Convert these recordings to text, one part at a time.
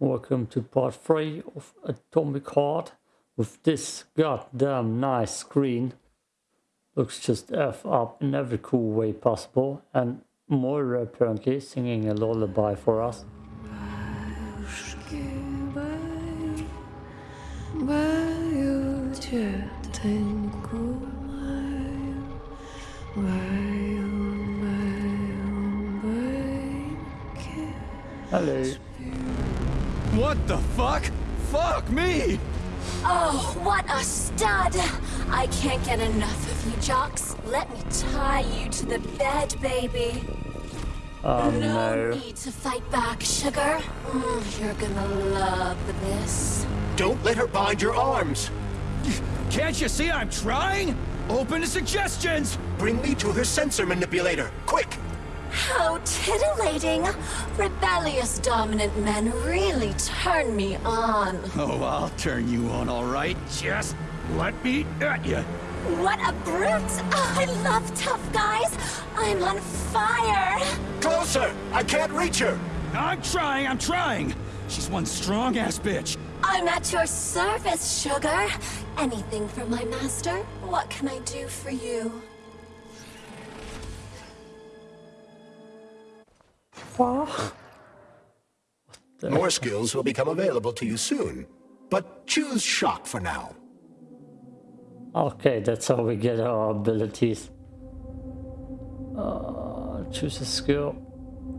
welcome to part 3 of Atomic Heart with this goddamn nice screen. Looks just F up in every cool way possible and Moira apparently singing a lullaby for us. Hello. What the fuck? Fuck me! Oh, what a stud! I can't get enough of you, Jocks. Let me tie you to the bed, baby. Oh no, no. need to fight back, sugar. Mm, you're gonna love this. Don't let her bind your arms. Can't you see I'm trying? Open to suggestions! Bring me to her sensor manipulator, quick! How titillating! Rebellious dominant men really turn me on. Oh, I'll turn you on, all right. Just let me at you. What a brute! Oh, I love tough guys. I'm on fire. Closer! I can't reach her! I'm trying, I'm trying. She's one strong-ass bitch. I'm at your service, sugar. Anything for my master? What can I do for you? What? More skills will become available to you soon. But choose shock for now. Okay, that's how we get our abilities. Uh, choose a skill.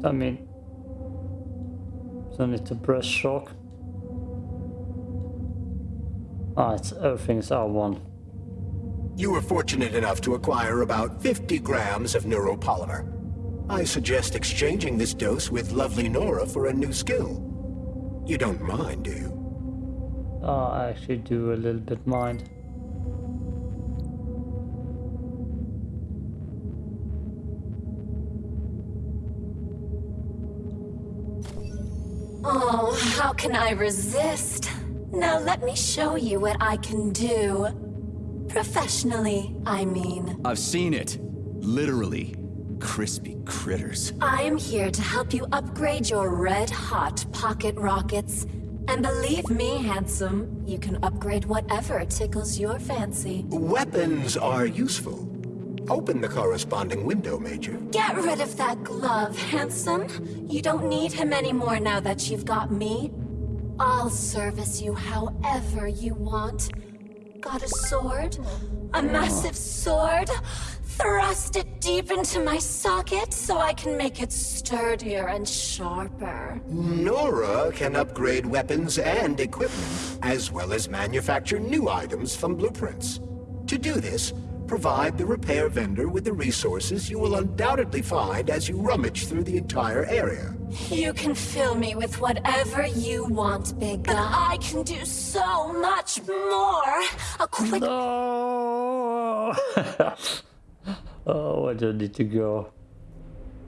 I mean, don't need to press shock. Ah, it's everything's R1. You were fortunate enough to acquire about 50 grams of neuropolymer. I suggest exchanging this dose with lovely Nora for a new skill. You don't mind, do you? Uh, I actually do a little bit mind. Oh, how can I resist? Now let me show you what I can do. Professionally, I mean. I've seen it. Literally. Crispy critters. I am here to help you upgrade your red-hot pocket rockets. And believe me, handsome, you can upgrade whatever tickles your fancy. Weapons are useful. Open the corresponding window, Major. Get rid of that glove, handsome. You don't need him anymore now that you've got me. I'll service you however you want. Got a sword? A massive sword? Thrust it deep into my socket so I can make it sturdier and sharper. Nora can upgrade weapons and equipment, as well as manufacture new items from blueprints. To do this, provide the repair vendor with the resources you will undoubtedly find as you rummage through the entire area. You can fill me with whatever you want, big guy. I can do so much more. A quick No! oh, I don't need to go.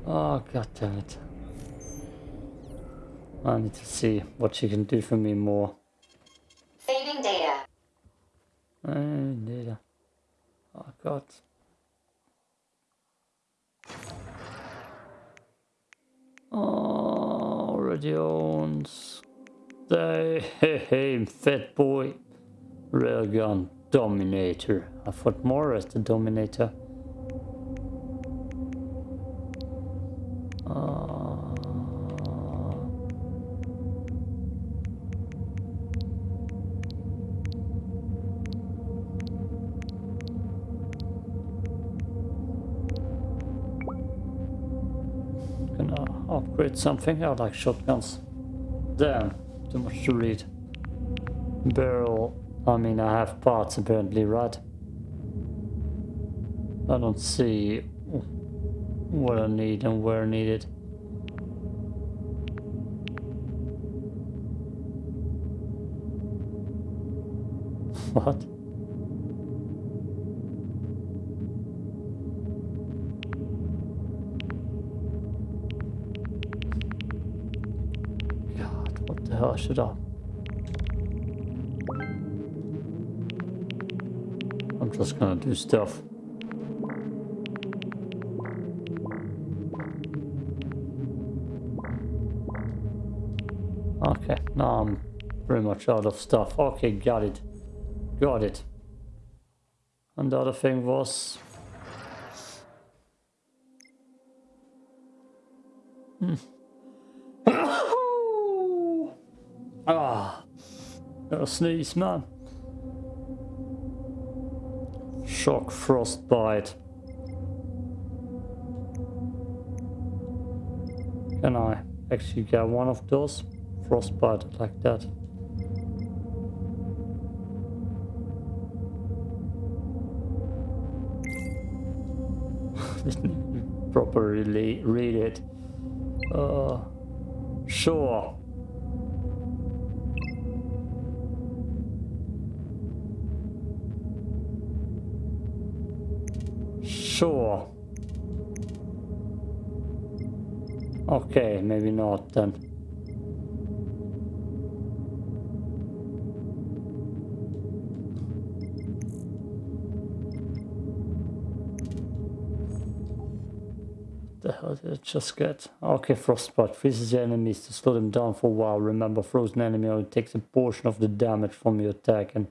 Oh, god damn it. I need to see what she can do for me more. Saving data. I need a... Oh god. Oh, already owns. Hey, hey, fat boy. Railgun Dominator. I thought more as the Dominator. Upgrade something. I like shotguns. Damn, too much to read. Barrel. I mean, I have parts apparently, right? I don't see what I need and where I need it. What? God, what the I? I'm just gonna do stuff. Okay, now I'm pretty much out of stuff. Okay, got it. Got it. And the other thing was... Hmm. Ah, a sneeze, man. Shock frostbite. Can I actually get one of those? Frostbite like that. Didn't properly read it. Uh, sure. Sure. Okay, maybe not then. What the hell did I just get? Okay, Frostbite freezes your enemies to slow them down for a while. Remember, frozen enemy only takes a portion of the damage from your attack and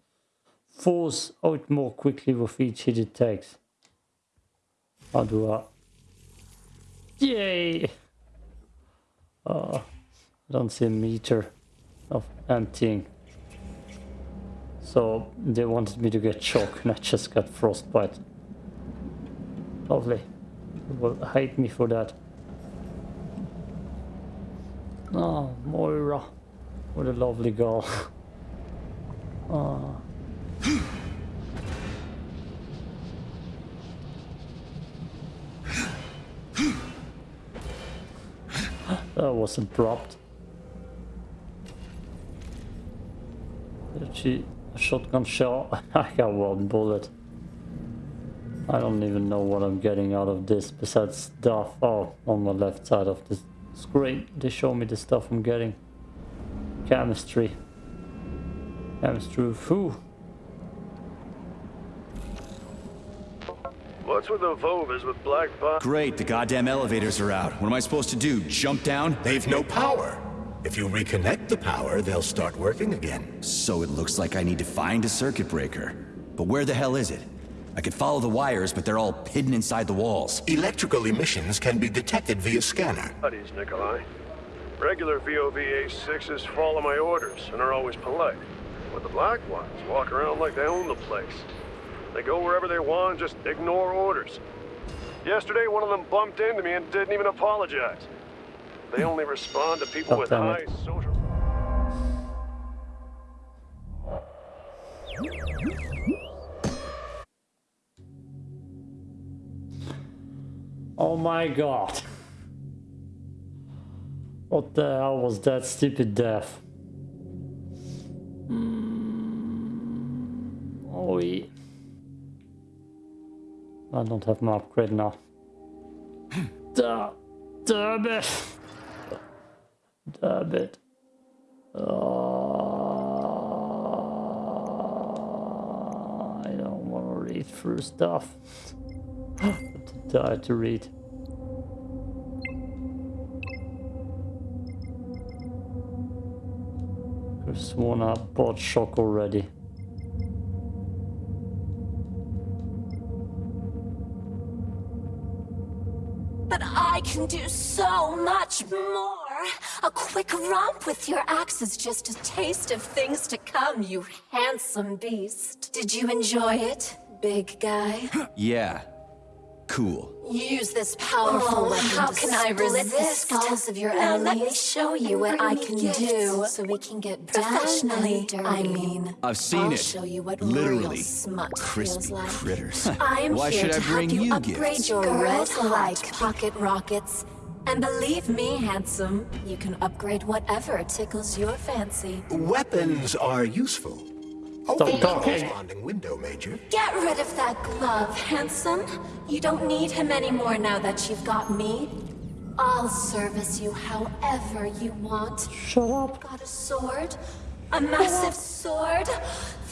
falls out more quickly with each hit it takes. How do I... Yay! Uh, I don't see a meter of emptying. So they wanted me to get shock and I just got frostbite. Lovely. They will hate me for that. Oh, Moira. What a lovely girl. oh. that was abrupt. Did she a shotgun shell? I got one bullet. I don't even know what I'm getting out of this besides stuff. Oh, on the left side of the screen, they show me the stuff I'm getting. Chemistry. Chemistry. Whew. What's with the Vovas with black box? Great, the goddamn elevators are out. What am I supposed to do? Jump down? They've no power. If you reconnect the power, they'll start working again. So it looks like I need to find a circuit breaker. But where the hell is it? I could follow the wires, but they're all hidden inside the walls. Electrical emissions can be detected via scanner. Buddies, Nikolai. Regular VOVA-6s follow my orders and are always polite. But the black ones walk around like they own the place. They go wherever they want and just ignore orders. Yesterday, one of them bumped into me and didn't even apologize. They only respond to people with high social... Oh my god. What the hell was that stupid death? Mm, oh, yeah. I don't have my upgrade now. Da, damn it! Damn it. Uh, I don't want to read through stuff. Too Die to read. Have sworn I bought shock already. Can do so much more. A quick romp with your axe is just a taste of things to come, you handsome beast. Did you enjoy it, big guy? Yeah. Cool. Use this powerful oh, weapon how to can I split resist? the skulls of your Now let me show you what I can gifts do. so we can get Professionally, down and dirty. I mean. I've seen I'll it. show you what Literally. real smut feels Crispy like. critters. I am Why here should to I bring help you, you upgrade gifts? your red hot like pocket rockets. And believe me, handsome, you can upgrade whatever tickles your fancy. Weapons are useful. Open the talking. corresponding window, Major. Get rid of that glove, handsome. You don't need him anymore now that you've got me. I'll service you however you want. Shut up. Got a sword? A massive sword?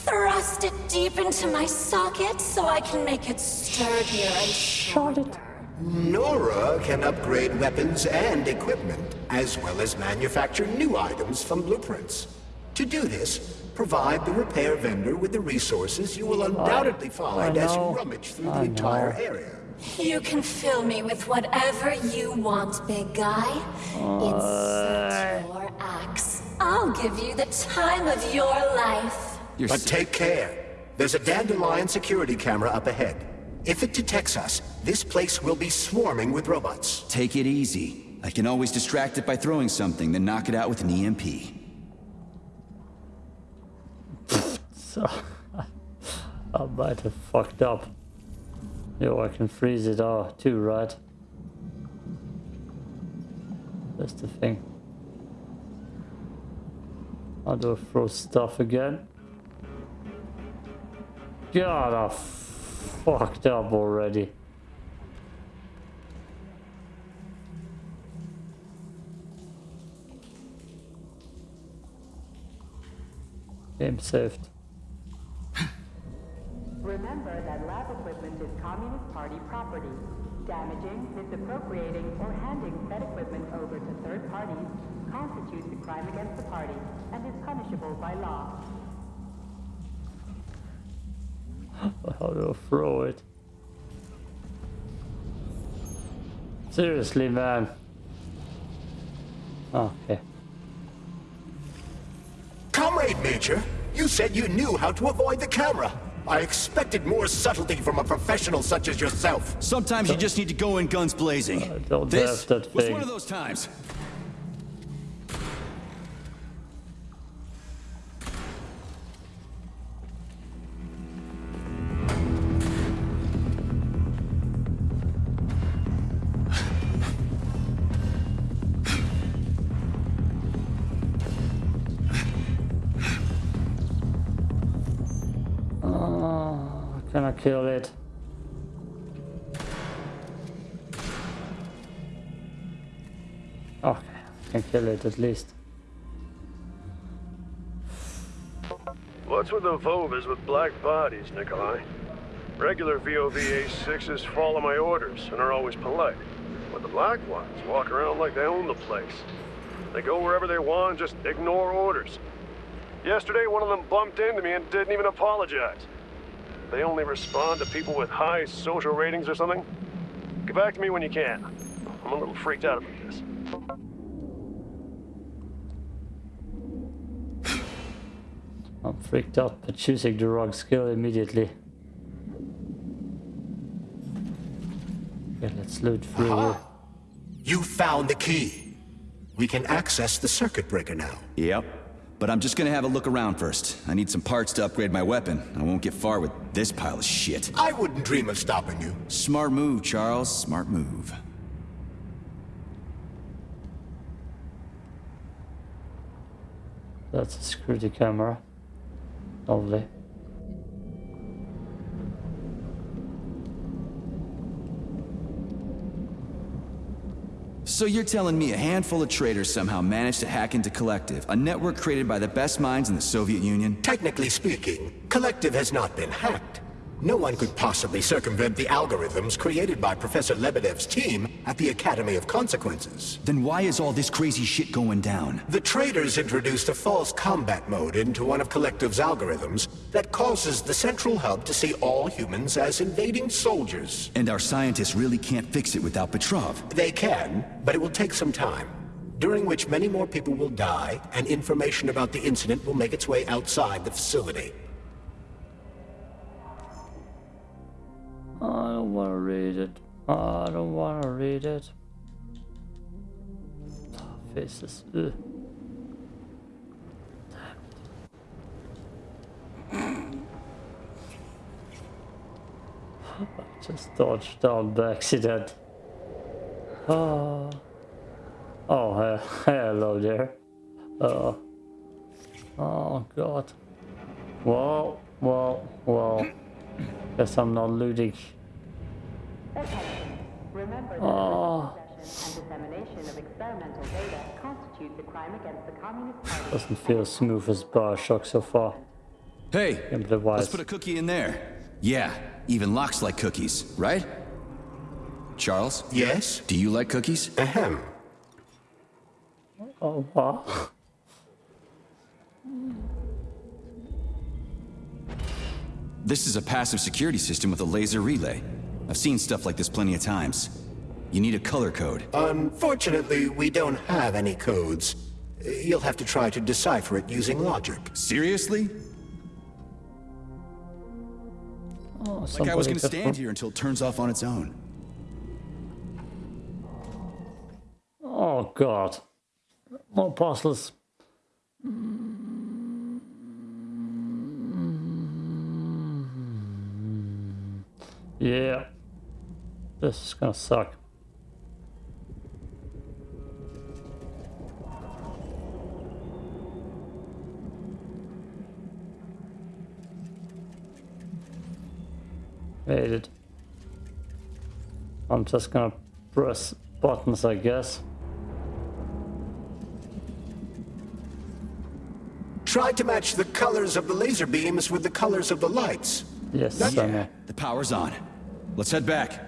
Thrust it deep into my socket so I can make it sturdier and Shut it. Nora can upgrade weapons and equipment, as well as manufacture new items from blueprints. To do this, provide the repair vendor with the resources you will undoubtedly find as you rummage through I the entire know. area. You can fill me with whatever you want, big guy. Insert your axe. I'll give you the time of your life. You're But take care. There's a Dandelion security camera up ahead. If it detects us, this place will be swarming with robots. take it easy. I can always distract it by throwing something, then knock it out with an E EMP. So I might have fucked up. Yo, I can freeze it out too, right? That's the thing. How do I throw stuff again? God, I fucked up already. Game saved. Remember that lab equipment is Communist Party property. Damaging, misappropriating, or handing said equipment over to third parties constitutes a crime against the party and is punishable by law. How do I throw it? Seriously, man. Okay. Comrade Major, you said you knew how to avoid the camera. I expected more subtlety from a professional such as yourself. Sometimes you just need to go in guns blazing. I don't this have that was one of those times. It at least. What's with the Vovas with black bodies, Nikolai? Regular VOVA-6s follow my orders and are always polite. But the black ones walk around like they own the place. They go wherever they want, and just ignore orders. Yesterday, one of them bumped into me and didn't even apologize. They only respond to people with high social ratings or something. Get back to me when you can. I'm a little freaked out about this. I'm freaked out by choosing the wrong skill immediately. Okay, let's loot through here. You found the key. We can access the circuit breaker now. Yep. But I'm just gonna have a look around first. I need some parts to upgrade my weapon. I won't get far with this pile of shit. I wouldn't dream of stopping you. Smart move, Charles. Smart move. That's a security camera. Lovely. So you're telling me a handful of traitors somehow managed to hack into Collective, a network created by the best minds in the Soviet Union? Technically speaking, Collective has not been hacked. No one could possibly circumvent the algorithms created by Professor Lebedev's team at the Academy of Consequences. Then why is all this crazy shit going down? The traitors introduced a false combat mode into one of Collective's algorithms that causes the central hub to see all humans as invading soldiers. And our scientists really can't fix it without Petrov. They can, but it will take some time, during which many more people will die, and information about the incident will make its way outside the facility. I don't want to read it. I don't want to read it. Ah, Faces. Ugh. I just dodged down by accident. Oh, oh he- hello there. Uh, oh god. Whoa, whoa, well. Guess I'm not looting. Remember Oh. Ah. possession and dissemination of experimental data constitutes a crime against the Communist Party. Doesn't feel as smooth as Bioshock so far. Hey, let's put a cookie in there. Yeah, even locks like cookies, right? Charles, Yes? do you like cookies? Ahem. Oh, wow. This is a passive security system with a laser relay. I've seen stuff like this plenty of times. You need a color code. Unfortunately, we don't have any codes. You'll have to try to decipher it using logic. Seriously? Oh, Like I was gonna stand here until it turns off on its own. Oh god. More puzzles. Yeah. This is gonna suck. Made it. I'm just gonna press buttons, I guess. Try to match the colors of the laser beams with the colors of the lights. Yes, know. The power's on. Let's head back.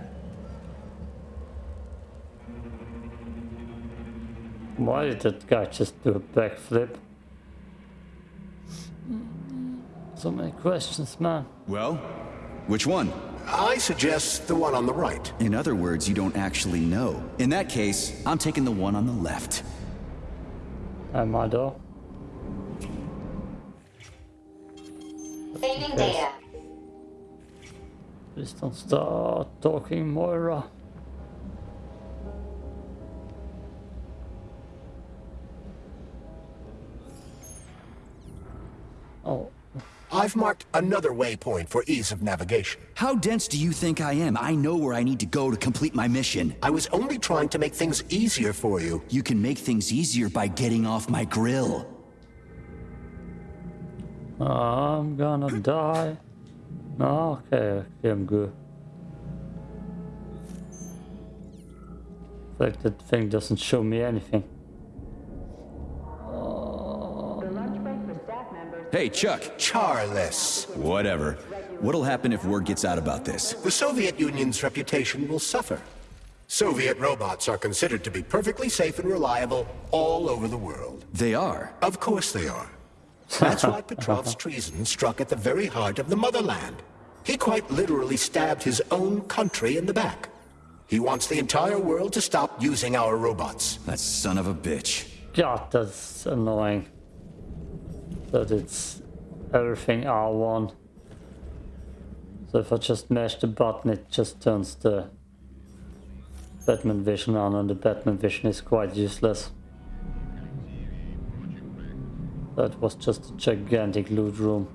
Why did that guy just do a backflip? So many questions, man. Well, which one? I suggest the one on the right. In other words, you don't actually know. In that case, I'm taking the one on the left. Am I though? Saving data. Please don't start talking, Moira. Uh. Oh, I've marked another waypoint for ease of navigation. How dense do you think I am? I know where I need to go to complete my mission. I was only trying to make things easier for you. You can make things easier by getting off my grill. I'm gonna die. No, okay, okay, I'm good. Like that thing doesn't show me anything. The lunch break for staff members. Hey, Chuck. Charless. Whatever. What'll happen if word gets out about this? The Soviet Union's reputation will suffer. Soviet robots are considered to be perfectly safe and reliable all over the world. They are. Of course they are. That's why Petrov's treason struck at the very heart of the motherland. He quite literally stabbed his own country in the back. He wants the entire world to stop using our robots. That son of a bitch. God, that's annoying. That it's everything R1. So if I just mash the button, it just turns the Batman vision on, and the Batman vision is quite useless. That was just a gigantic loot room.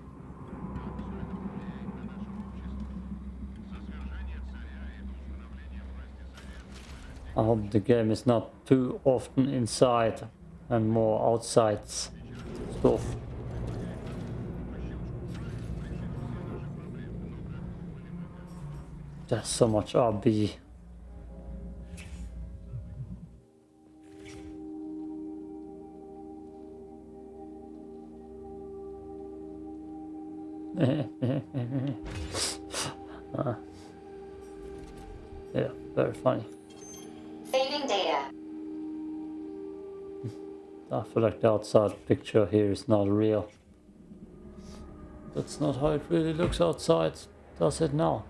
I hope the game is not too often inside and more outside stuff. There's so much RB. Uh, yeah, very funny. Saving data. I feel like the outside picture here is not real. That's not how it really looks outside, does it now?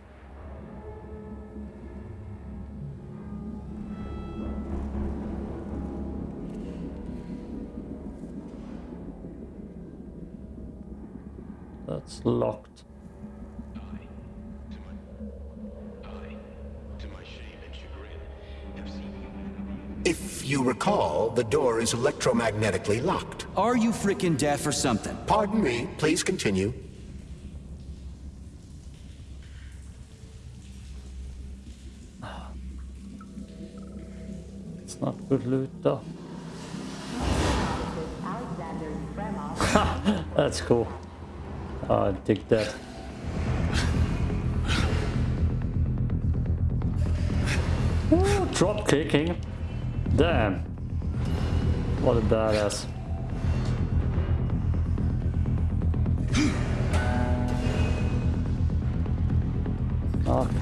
Locked. If you recall, the door is electromagnetically locked. Are you freaking deaf or something? Pardon me, please continue. It's not good loot though. Alexander Fremov. That's cool. Uh, I dig that. Drop kicking. Damn. What a badass. Okay.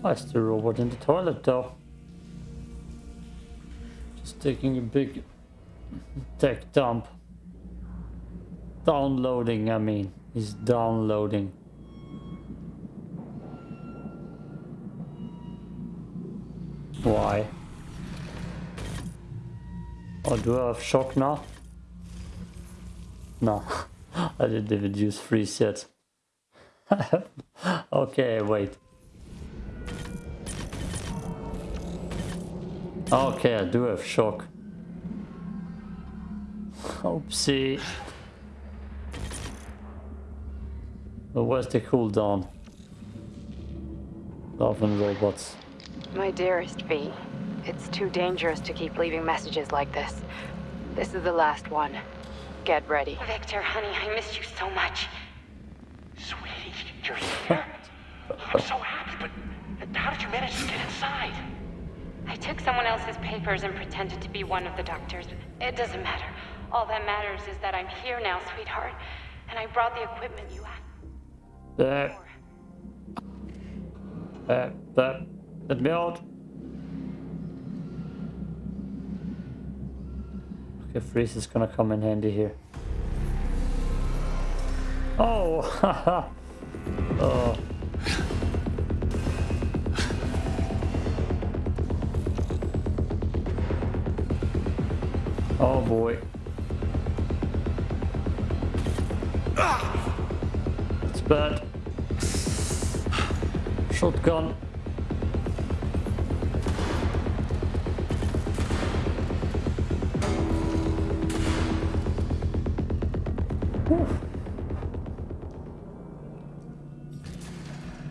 Why is the robot in the toilet though? Just taking a big tech dump. Downloading, I mean. He's downloading. Why? Oh, do I have shock now? No, I didn't even use freeze yet. okay, wait. Okay, I do have shock. Oopsie. But where's the cooldown? Love and robots. My dearest V, it's too dangerous to keep leaving messages like this. This is the last one. Get ready. Victor, honey, I missed you so much. Sweetie, you're here. I'm so happy, but how did you manage to get inside? I took someone else's papers and pretended to be one of the doctors. It doesn't matter. All that matters is that I'm here now, sweetheart. And I brought the equipment you asked uh, uh, let me out. Okay, freeze is gonna come in handy here. Oh, haha. oh. Oh boy. Bad. Shotgun.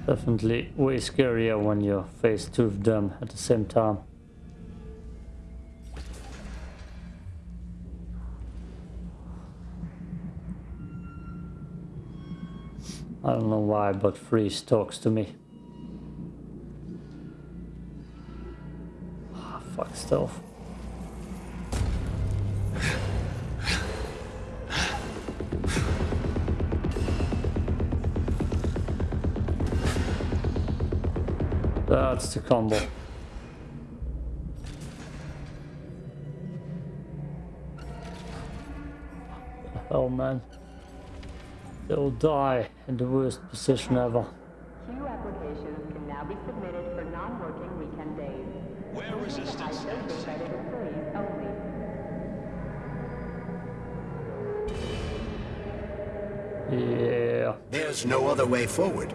Definitely way scarier when you're face two of them at the same time. I don't know why, but Freeze talks to me. Ah, fuck stealth. That's the combo. Oh man. They'll die in the worst position ever. Queue applications can now be submitted for non-working weekend days. Where resistance Identified credit only. Yeah. There's no other way forward.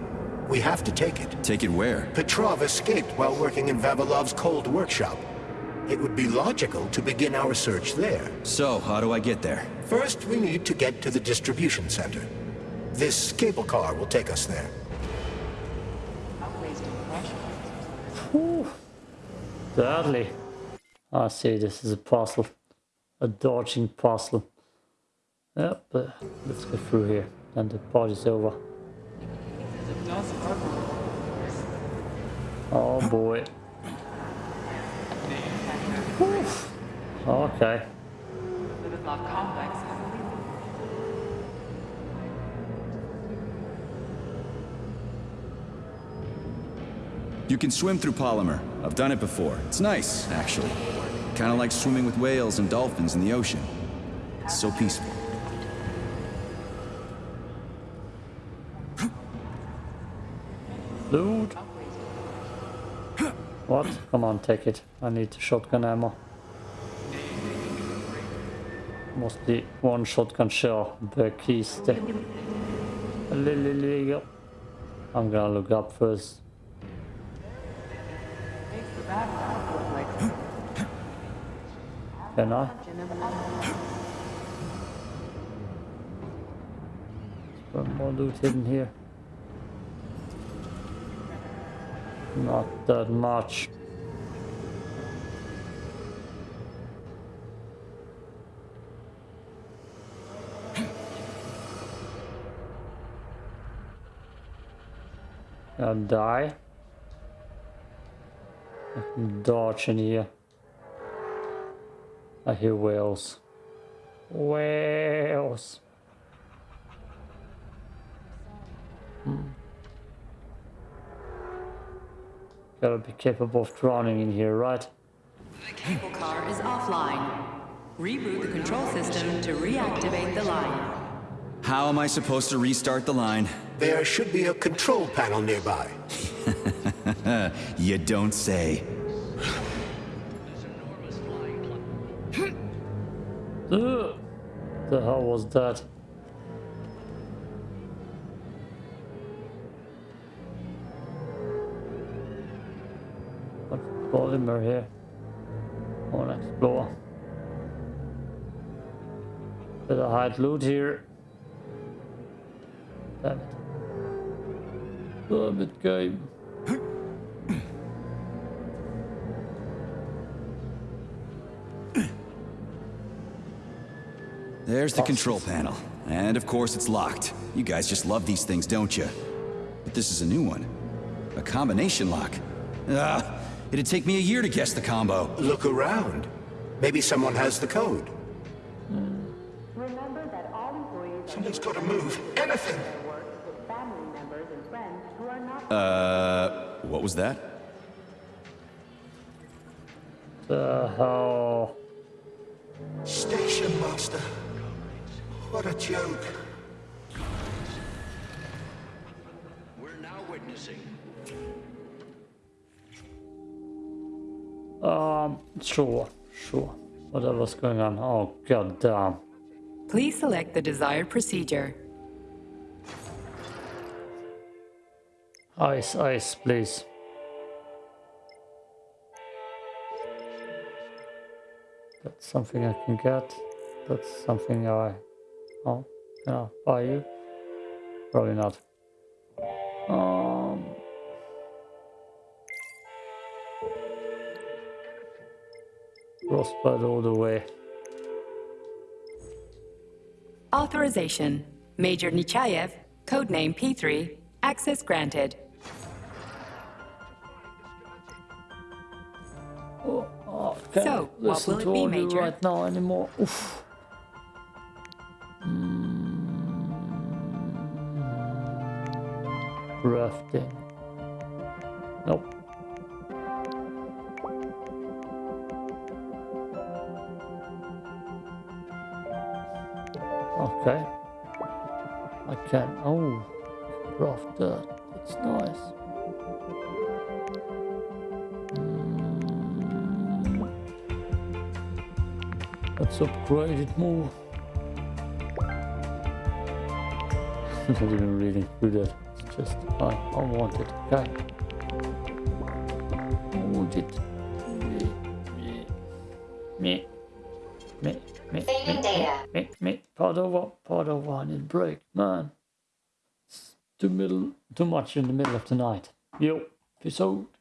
We have to take it. Take it where? Petrov escaped while working in Vavilov's cold workshop. It would be logical to begin our search there. So, how do I get there? First, we need to get to the distribution center. This cable car will take us there. Whew. Deadly. I see this is a puzzle. A dodging puzzle. Yep, but let's get through here. And the party's over. Oh boy. Whew. Okay. You can swim through polymer. I've done it before. It's nice, actually. Kind of like swimming with whales and dolphins in the ocean. It's so peaceful. Loot. What? Come on, take it. I need the shotgun ammo. Mostly one shotgun shell per kiste. Illegal. I'm gonna look up first. I? There's more loot hidden here. Not that much. I'll die. I can dodge in here. I hear whales. Whales. Hmm. gotta be capable of drowning in here, right? The cable car is offline. Reboot the control system to reactivate the line. How am I supposed to restart the line? There should be a control panel nearby. You don't say. The hell was that? What's polymer here? I wanna explore. Bit of hide loot here. Damn it. Damn it, game. There's the control panel. And of course it's locked. You guys just love these things, don't you? But this is a new one. A combination lock. Ah, it'd take me a year to guess the combo. Look around. Maybe someone has the code. Remember that all employees are Someone's got to move. Anything. their work with family members and friends who are not Uh, what was that? The hell? What a joke. We're now witnessing Um, sure, sure. Whatever's going on. Oh, god damn. Please select the desired procedure. Ice, ice, please. That's something I can get. That's something I... Oh, yeah, buy you? Probably not. Um... Frostbite all the way. Authorization. Major Nechayev, codename P3, access granted. Oh, oh, can't So, what listen will it to be, audio Major? right now anymore. Oof. Mm. Rafting. Nope. Okay. I can. Oh, rough dirt. That's nice. Let's upgrade it more. Not even reading through that. Just I, I want it. Okay. I want it. Me. Me. Me. Me. Saving. Me. Me. Part over. Part over. I need break. Man. It's too middle. Too much in the middle of the night. Yo. Peace out.